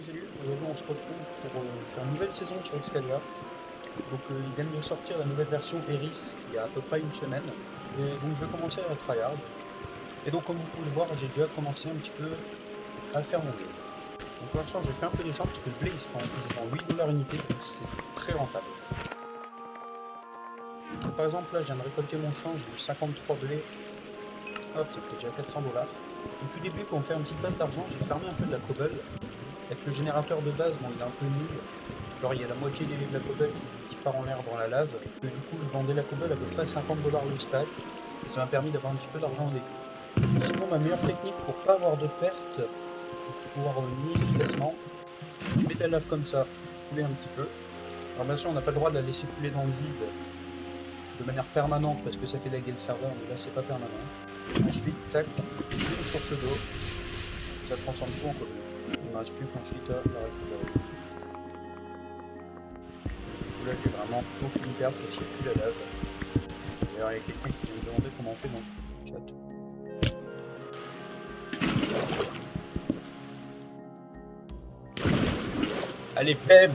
Salut. Aujourd'hui, on se retrouve pour euh, une nouvelle saison sur Excalia. Donc, euh, ils viennent de sortir la nouvelle version Eris il y a à peu près une semaine. Et donc, je vais commencer à tryhard. Et donc, comme vous pouvez le voir, j'ai déjà commencé un petit peu à faire mon blé. Donc, pour l'instant, j'ai fait un peu des champs parce que le blé il se vend 8 dollars unité, donc c'est très rentable. Par exemple, là, je viens de récolter mon champ, j'ai eu 53 blés. Hop, ça fait déjà 400 dollars. Au tout début, pour me faire une petite base d'argent, j'ai fermé un peu de la cobble. Avec le générateur de base, bon, il est un peu nul. Genre, il y a la moitié de la cobble qui, qui part en l'air dans la lave. Du coup, je vendais la cobble à peu près 50 dollars le stack. Et ça m'a permis d'avoir un petit peu d'argent au début. Sinon, ma meilleure technique pour pas avoir de perte, pour pouvoir miner efficacement, je mets la lave comme ça, couler un petit peu. Alors bien sûr, on n'a pas le droit de la laisser couler dans le vide de manière permanente parce que ça fait laguer le serveur, mais là c'est pas permanent. Ensuite, tac, une source d'eau, ça transforme tout en cobble. Ne reste plus là j'ai vraiment aucune perte parce qu'il n'y a plus la lave. D'ailleurs il y a quelqu'un qui vient me demander comment on fait dans le chat. Allez, pleb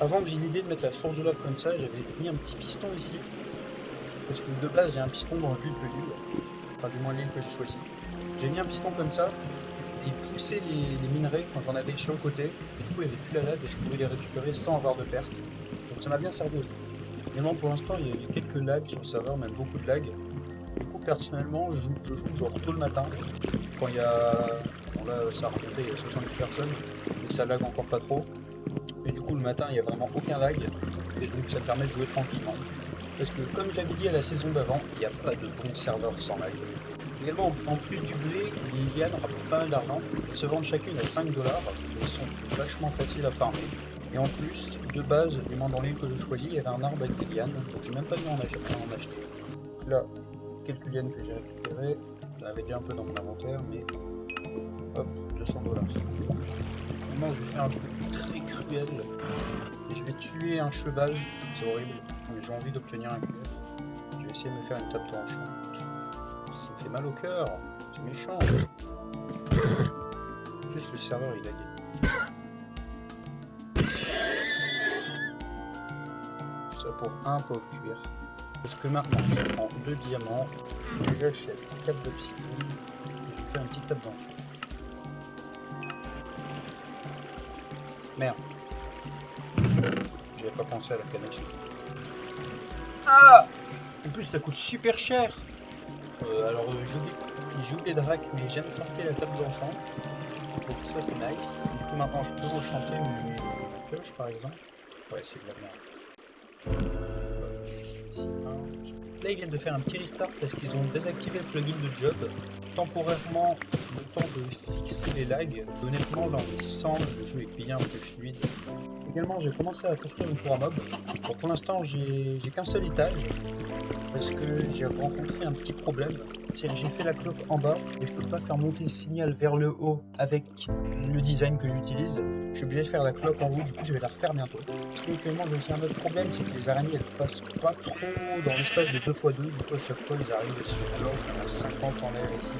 Avant que j'ai l'idée de mettre la source de lave comme ça, j'avais mis un petit piston ici. Parce que de base j'ai un piston dans le but de l'île. Enfin du moins l'île que j'ai choisi. J'ai mis un piston comme ça, et il poussait les, minerais quand j'en avais sur le côté. Et du coup il n'y avait plus la lave et je pouvais les récupérer sans avoir de perte. Donc ça m'a bien servi aussi. Évidemment pour l'instant il y a eu quelques lags sur le serveur, même beaucoup de lags. Du coup personnellement je joue, genre tôt le matin. Quand il y a... Bon là ça a rencontré il y a 70 personnes, et ça lag encore pas trop. Et du coup le matin il n'y a vraiment aucun lag. Et donc ça permet de jouer tranquillement. Parce que comme j'avais dit à la saison d'avant, il n'y a pas de bon serveur sans lag. Également, en plus du blé, les lianes rapportent pas mal d'argent. Elles se vendent chacune à 5 dollars. Elles sont vachement faciles à farmer. Et en plus, de base, du l'île que je choisis, il y avait un arbre avec des lianes. Donc j'ai même pas dû en acheter. En acheter. Là, quelques lianes que j'ai récupérées. J'en avais déjà un peu dans mon inventaire, mais hop, 200 dollars. Maintenant, je vais faire un truc très cruel. Et je vais tuer un cheval. C'est horrible. Mais j'ai envie d'obtenir un cuir. Je vais essayer de me faire une table tranchante. Ça me fait mal au cœur. C'est méchant. Juste le serveur il gagné. Tout ça pour un pauvre cuir. Parce que maintenant je prends deux diamants. J'achète 4 de piston. Et je fais un petit table d'enchant. Merde. J'avais pas pensé à la canette. Ah En plus ça coûte super cher euh, Alors euh, j'ai oublié- de rack mais j'aime sortir la table d'enchant. Donc ça c'est nice. Maintenant je peux enchanter mes mes pioches par exemple. Ouais c'est de. Euh. Là ils viennent de faire un petit restart parce qu'ils ont désactivé le plugin de job. Temporairement le temps de fixer les lags. Honnêtement dans semble le jeu est bien plus fluide. Également j'ai commencé à construire une tour à mob. Pour l'instant j'ai qu'un seul étage parce que j'ai rencontré un petit problème. C'est que j'ai fait la cloque en bas et je peux pas faire monter le signal vers le haut avec le design que j'utilise. Je suis obligé de faire la cloque en haut, du coup je vais la refaire bientôt. Parce qu'actuellement j'ai aussi un autre problème, c'est que les araignées elles passent pas trop dans l'espace de 2x2, du coup à chaque fois ils arrivent sur alors en a 50 en l'air ici.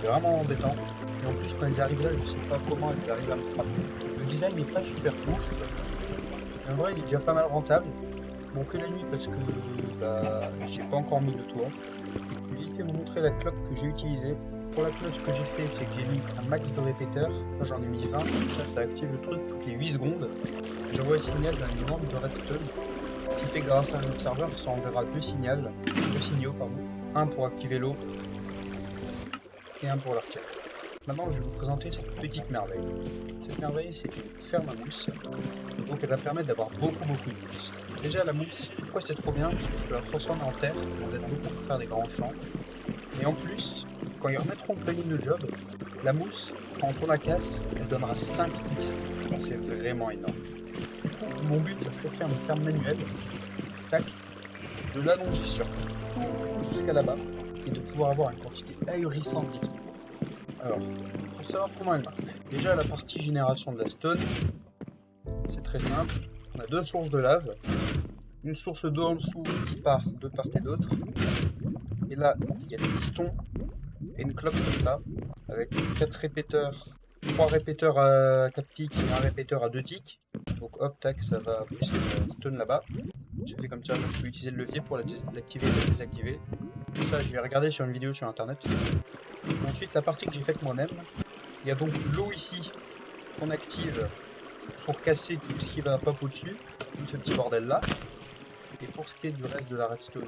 C'est vraiment embêtant. Et en plus quand elles arrivent là, je sais pas comment elles arrivent à me frapper. Le design n'est pas super. Mais en vrai il est déjà pas mal rentable. Bon que la nuit parce que bah, j'ai pas encore mis le toit. Je vais vous montrer la cloque que j'ai utilisée. Pour la cloche ce que j'ai fait c'est que j'ai mis un max de répéteurs. J'en ai mis 20, comme ça ça active le truc toutes les 8 secondes. J'envoie le signal une lampe de redstone. Ce qui fait que grâce à notre serveur ça enverra deux signaux, deux signaux pardon. Un pour activer l'eau et un pour la retirer. Maintenant, je vais vous présenter cette petite merveille. Cette merveille, c'est une ferme à mousse. Donc, elle va permettre d'avoir beaucoup, beaucoup de mousse. Déjà, la mousse, pourquoi c'est trop bien? Parce que tu la transformer en terre, ça vous aide beaucoup pour faire des grands champs. Et en plus, quand ils remettront le de job, la mousse, quand on la casse, elle donnera 5 pistes. Donc, c'est vraiment énorme. Mon but, c'est de faire une ferme manuelle. Tac. De l'allonger sur jusqu'à là-bas. Et de pouvoir avoir une quantité ahurissante d'XP. Alors, pour savoir comment elle marche. Déjà, la partie génération de la stone, c'est très simple. On a deux sources de lave, une source d'eau en dessous qui part de part et d'autre. Et là, il y a des pistons et une cloque comme ça, avec quatre répéteurs trois répéteurs à 4 ticks et un répéteur à 2 ticks. Donc hop, tac, ça va pousser le stone là-bas. J'ai fait comme ça, je peux utiliser le levier pour l'activer et la désactiver. Ça, je vais regarder sur une vidéo sur internet. Ensuite, la partie que j'ai faite moi-même, il y a donc l'eau ici qu'on active pour casser tout ce qui va pop au-dessus, tout ce petit bordel là. Et pour ce qui est du reste de la redstone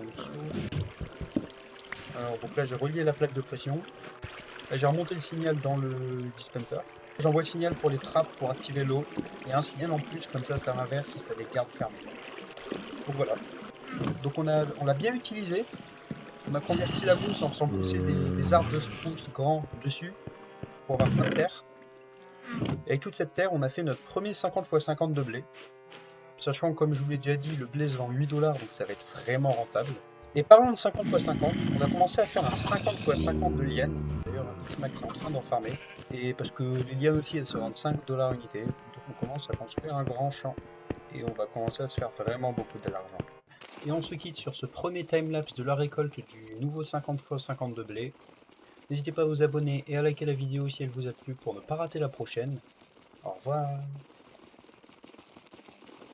alors donc là j'ai relié la plaque de pression, j'ai remonté le signal dans le dispenser. J'envoie le signal pour les trappes pour activer l'eau et un signal en plus comme ça ça m'inverse si ça les garde fermés. Donc voilà. Donc on a on l'a bien utilisé. On a converti la mousse en faisant pousser des, arbres de spruce grands dessus pour avoir plein de terre. Et avec toute cette terre, on a fait notre premier 50 x 50 de blé. Sachant comme je vous l'ai déjà dit, le blé se vend 8 dollars, donc ça va être vraiment rentable. Et parlant de 50 x 50, on a commencé à faire un 50 x 50 de lianes. D'ailleurs, Max est en train d'en farmer. Et parce que les lianes aussi, elles se vendent 5 dollars unité. Donc on commence à construire un grand champ. Et on va commencer à se faire vraiment beaucoup d'argent. Et on se quitte sur ce premier timelapse de la récolte du nouveau 50 x 50 de blé. N'hésitez pas à vous abonner et à liker la vidéo si elle vous a plu pour ne pas rater la prochaine. Au revoir